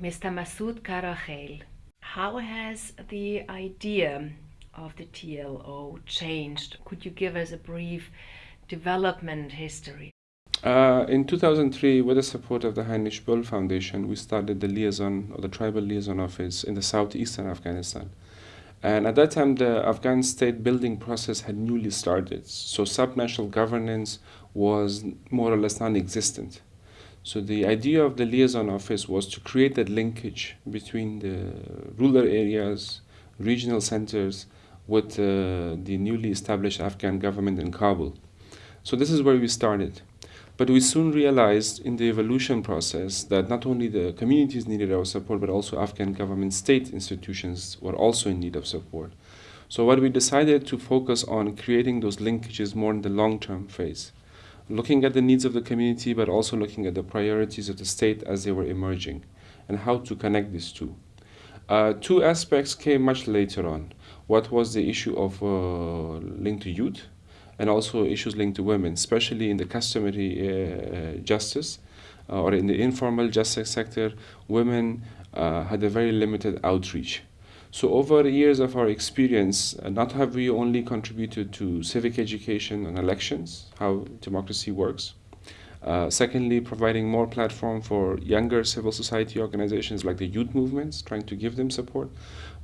Mr. Masood Karokhail, how has the idea of the TLO changed? Could you give us a brief development history? Uh, in 2003, with the support of the Heinrich Böll Foundation, we started the liaison or the tribal liaison office in the southeastern Afghanistan. And at that time, the Afghan state building process had newly started. So subnational governance was more or less non existent. So the idea of the liaison office was to create that linkage between the rural areas, regional centers, with uh, the newly established Afghan government in Kabul. So this is where we started. But we soon realized in the evolution process that not only the communities needed our support, but also Afghan government state institutions were also in need of support. So what we decided to focus on creating those linkages more in the long-term phase, looking at the needs of the community, but also looking at the priorities of the state as they were emerging, and how to connect these two. Uh, two aspects came much later on. What was the issue of uh, linked to youth, and also issues linked to women, especially in the customary uh, justice uh, or in the informal justice sector, women uh, had a very limited outreach. So over the years of our experience, uh, not have we only contributed to civic education and elections, how democracy works, uh, secondly, providing more platform for younger civil society organizations like the youth movements, trying to give them support,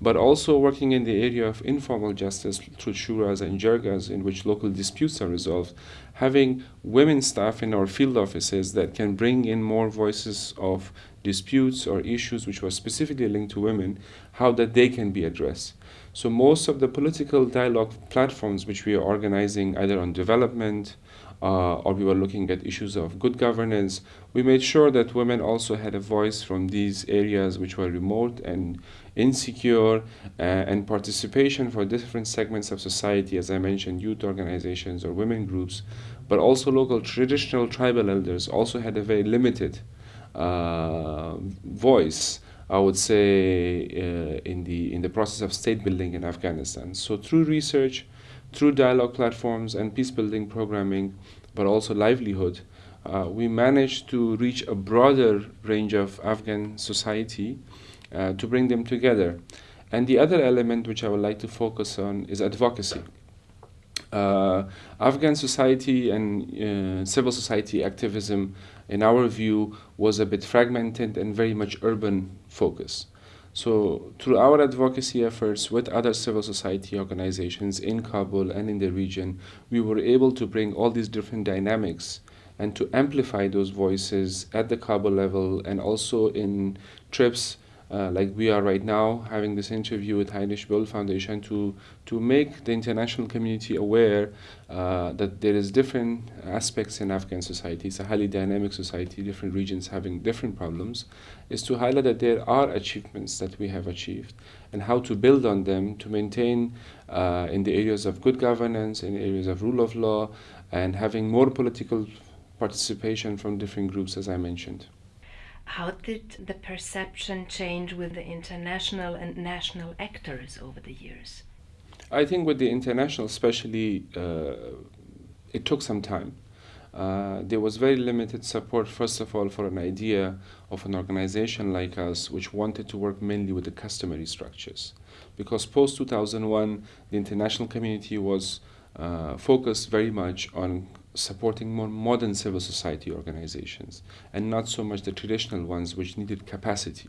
but also working in the area of informal justice through shuras and jirgas in which local disputes are resolved, having women staff in our field offices that can bring in more voices of disputes or issues which were specifically linked to women, how that they can be addressed. So most of the political dialogue platforms which we are organizing either on development, or we were looking at issues of good governance, we made sure that women also had a voice from these areas which were remote and insecure, uh, and participation for different segments of society, as I mentioned, youth organizations or women groups, but also local traditional tribal elders also had a very limited uh, voice. I would say uh, in the in the process of state building in Afghanistan. So through research, through dialogue platforms and peace building programming, but also livelihood, uh, we managed to reach a broader range of Afghan society uh, to bring them together. And the other element which I would like to focus on is advocacy. Uh, Afghan society and uh, civil society activism, in our view, was a bit fragmented and very much urban focus. So through our advocacy efforts with other civil society organizations in Kabul and in the region, we were able to bring all these different dynamics and to amplify those voices at the Kabul level and also in trips uh, like we are right now having this interview with Heinrich Böll Foundation to to make the international community aware uh, that there is different aspects in Afghan society. It's a highly dynamic society, different regions having different problems, is to highlight that there are achievements that we have achieved and how to build on them to maintain uh, in the areas of good governance, in areas of rule of law, and having more political participation from different groups, as I mentioned. How did the perception change with the international and national actors over the years? I think with the international, especially, uh, it took some time. Uh, there was very limited support, first of all, for an idea of an organization like us, which wanted to work mainly with the customary structures. Because post 2001, the international community was uh, focused very much on supporting more modern civil society organizations and not so much the traditional ones which needed capacity.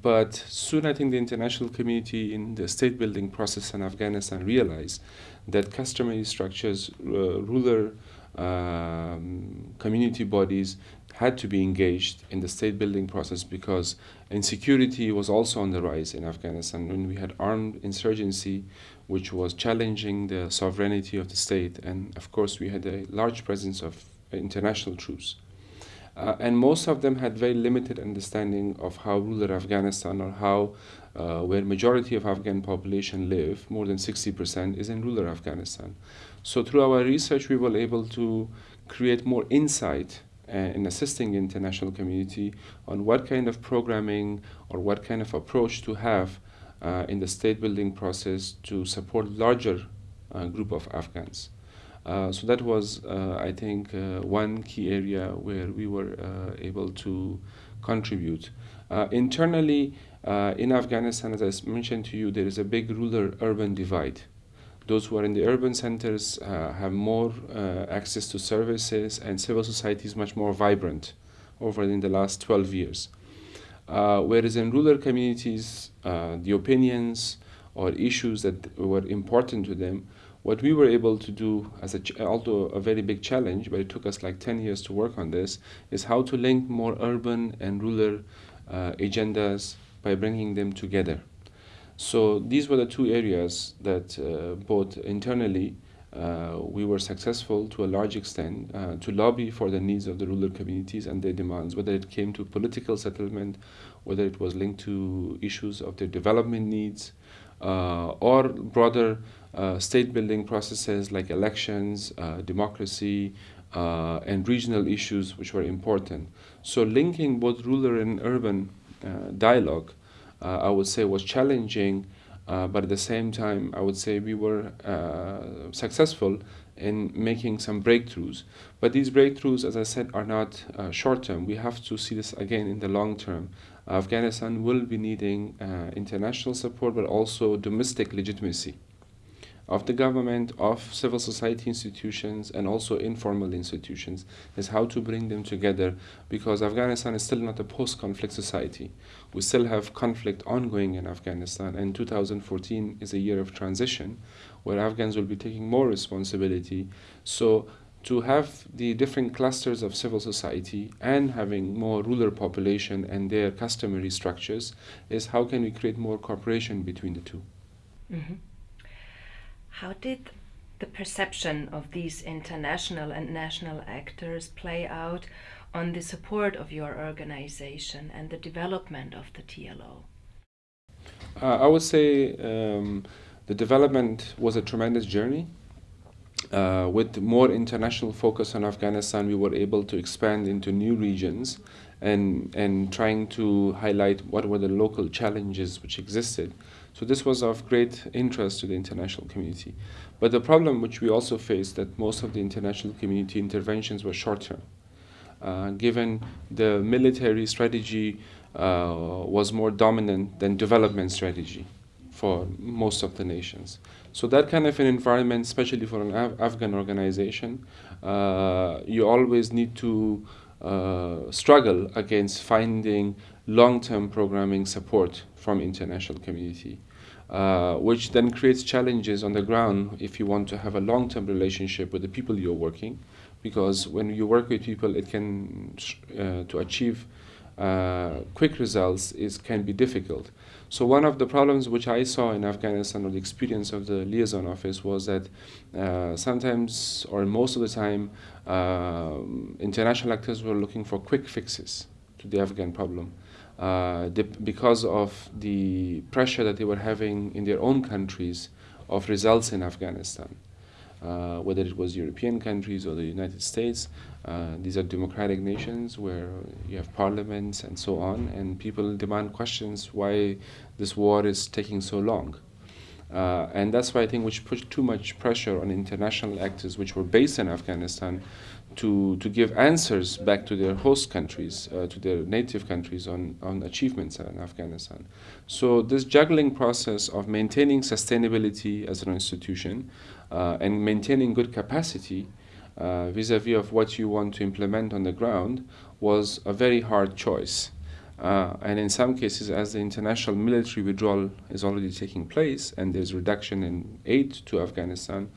But soon I think the international community in the state building process in Afghanistan realized that customary structures, uh, ruler um, community bodies had to be engaged in the state building process because insecurity was also on the rise in Afghanistan. When we had armed insurgency, which was challenging the sovereignty of the state, and of course, we had a large presence of international troops. Uh, and most of them had very limited understanding of how rural Afghanistan or how uh, where majority of Afghan population live, more than 60% is in rural Afghanistan. So through our research, we were able to create more insight in assisting the international community on what kind of programming or what kind of approach to have uh, in the state building process to support larger uh, group of Afghans. Uh, so that was, uh, I think, uh, one key area where we were able to contribute. Uh, internally, uh, in Afghanistan, as I mentioned to you, there is a big rural urban divide. Those who are in the urban centers uh, have more uh, access to services, and civil society is much more vibrant over in the last 12 years. Uh, whereas in rural communities, uh, the opinions or issues that were important to them, what we were able to do, as a although a very big challenge, but it took us like 10 years to work on this, is how to link more urban and rural uh, agendas by bringing them together. So these were the two areas that uh, both internally uh, we were successful to a large extent uh, to lobby for the needs of the rural communities and their demands, whether it came to political settlement, whether it was linked to issues of their development needs, uh, or broader uh, state building processes like elections, uh, democracy, and regional issues which were important. So linking both rural and urban dialogue, I would say, was challenging uh, but at the same time, I would say we were uh, successful in making some breakthroughs. But these breakthroughs, as I said, are not uh, short term. We have to see this again in the long term. Afghanistan will be needing uh, international support, but also domestic legitimacy of the government, of civil society institutions, and also informal institutions, is how to bring them together because Afghanistan is still not a post conflict society. We still have conflict ongoing in Afghanistan, and 2014 is a year of transition where Afghans will be taking more responsibility. So, to have the different clusters of civil society and having more rural population and their customary structures is how can we create more cooperation between the 2 mm-hmm. How did the perception of these international and national actors play out on the support of your organization and the development of the TLO? Uh, I would say um, the development was a tremendous journey. Uh, with more international focus on Afghanistan, we were able to expand into new regions and, and trying to highlight what were the local challenges which existed. So this was of great interest to the international community. But the problem which we also faced that most of the international community interventions were short-term. Uh, given the military strategy uh, was more dominant than development strategy for most of the nations. So that kind of an environment, especially for an Af Afghan organization, uh, you always need to uh, struggle against finding long-term programming support from international community, uh, which then creates challenges on the ground if you want to have a long-term relationship with the people you're working, because when you work with people, it can uh, to achieve uh, quick results is can be difficult. So one of the problems which I saw in Afghanistan or the experience of the liaison office was that uh, sometimes or most of the time uh, international actors were looking for quick fixes to the Afghan problem uh, because of the pressure that they were having in their own countries of results in Afghanistan. Uh, whether it was European countries or the United States, uh, these are democratic nations where you have parliaments and so on, and people demand questions why this war is taking so long. Uh, and that's why I think which put too much pressure on international actors which were based in Afghanistan to, to give answers back to their host countries, uh, to their native countries on, on achievements in Afghanistan. So this juggling process of maintaining sustainability as an institution uh, and maintaining good capacity uh, vis-a-vis of what you want to implement on the ground was a very hard choice. Uh, and in some cases, as the international military withdrawal is already taking place and there's reduction in aid to Afghanistan,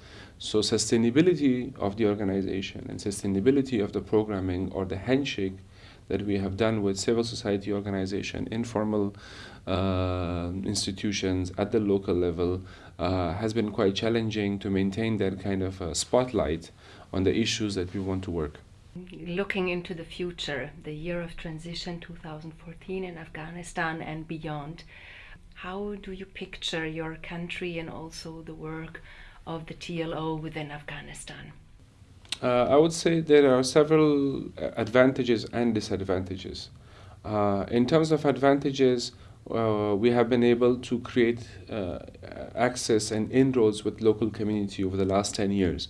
so sustainability of the organization and sustainability of the programming or the handshake that we have done with civil society organization, informal uh, institutions at the local level uh, has been quite challenging to maintain that kind of uh, spotlight on the issues that we want to work. Looking into the future, the year of transition 2014 in Afghanistan and beyond, how do you picture your country and also the work of the TLO within Afghanistan? Uh, I would say there are several advantages and disadvantages. Uh, in terms of advantages, uh, we have been able to create uh, access and inroads with local community over the last 10 years.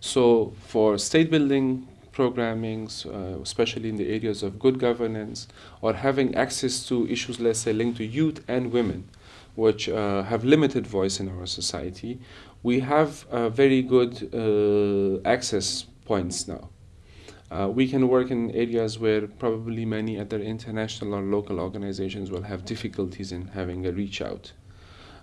So for state building programmings, uh, especially in the areas of good governance, or having access to issues, let's say, linked to youth and women, which uh, have limited voice in our society, we have uh, very good uh, access points now. Uh, we can work in areas where probably many other international or local organizations will have difficulties in having a reach out.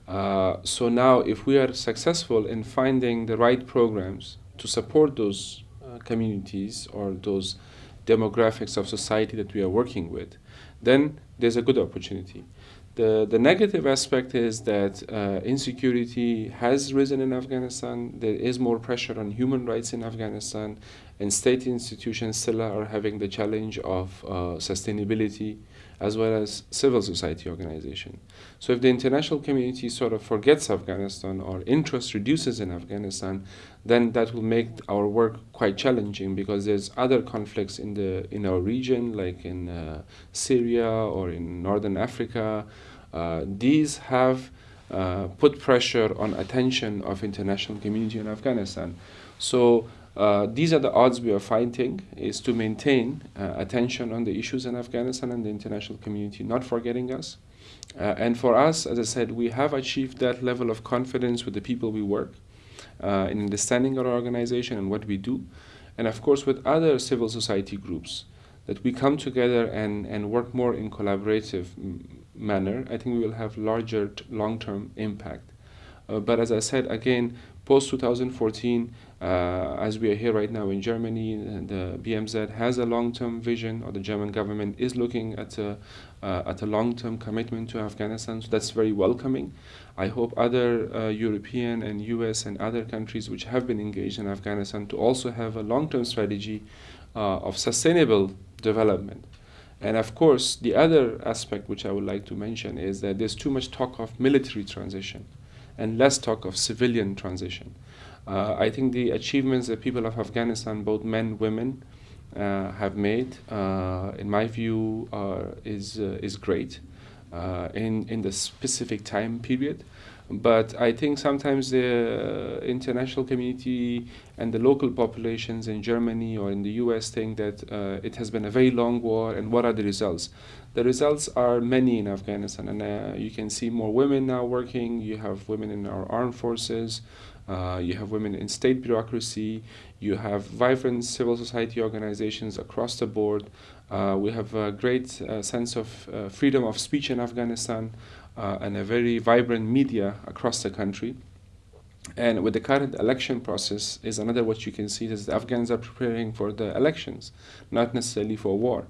Uh, so now, if we are successful in finding the right programs to support those uh, communities or those demographics of society that we are working with, then there's a good opportunity. The, the negative aspect is that uh, insecurity has risen in Afghanistan. There is more pressure on human rights in Afghanistan, and state institutions still are having the challenge of uh, sustainability as well as civil society organization. So if the international community sort of forgets Afghanistan or interest reduces in Afghanistan, then that will make our work quite challenging because there's other conflicts in the in our region, like in uh, Syria or in Northern Africa. Uh, these have uh, put pressure on attention of international community in Afghanistan. So uh, these are the odds we are fighting is to maintain uh, attention on the issues in Afghanistan and the international community not forgetting us. Uh, and for us, as I said, we have achieved that level of confidence with the people we work uh, in understanding our organization and what we do. And of course, with other civil society groups, that we come together and, and work more in collaborative manner, I think we will have larger long-term impact. Uh, but as I said, again, post 2014, uh, as we are here right now in Germany, the BMZ has a long-term vision, or the German government is looking at a, uh, at a long-term commitment to Afghanistan. So that's very welcoming. I hope other uh, European and US and other countries which have been engaged in Afghanistan to also have a long-term strategy uh, of sustainable development. And of course, the other aspect which I would like to mention is that there's too much talk of military transition and less talk of civilian transition. Uh, I think the achievements that people of Afghanistan, both men, women, uh, have made, uh, in my view, is uh, is great uh, in in the specific time period. But I think sometimes the international community and the local populations in Germany or in the US think that uh, it has been a very long war and what are the results? The results are many in Afghanistan, and uh, you can see more women now working. You have women in our armed forces. Uh, you have women in state bureaucracy. You have vibrant civil society organizations across the board. Uh, we have a great uh, sense of uh, freedom of speech in Afghanistan uh, and a very vibrant media across the country. And with the current election process is another what you can see is the Afghans are preparing for the elections, not necessarily for war.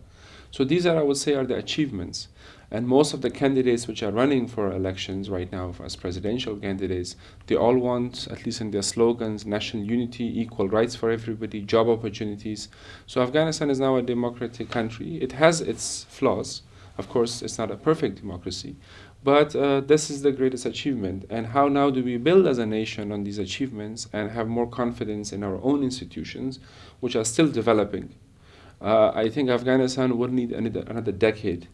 So these are, I would say, are the achievements. And most of the candidates which are running for elections right now as presidential candidates, they all want, at least in their slogans, national unity, equal rights for everybody, job opportunities. So Afghanistan is now a democratic country. It has its flaws. Of course, it's not a perfect democracy. But uh, this is the greatest achievement. And how now do we build as a nation on these achievements and have more confidence in our own institutions, which are still developing? Uh, I think Afghanistan would need another decade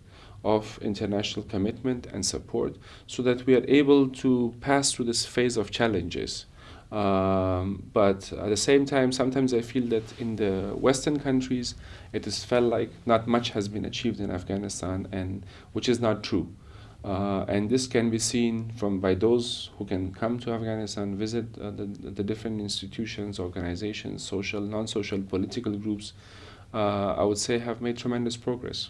of international commitment and support so that we are able to pass through this phase of challenges. Um, but at the same time, sometimes I feel that in the Western countries, it has felt like not much has been achieved in Afghanistan, and which is not true. Uh, and this can be seen from by those who can come to Afghanistan, visit uh, the, the different institutions, organizations, social, non-social, political groups. Uh, I would say have made tremendous progress.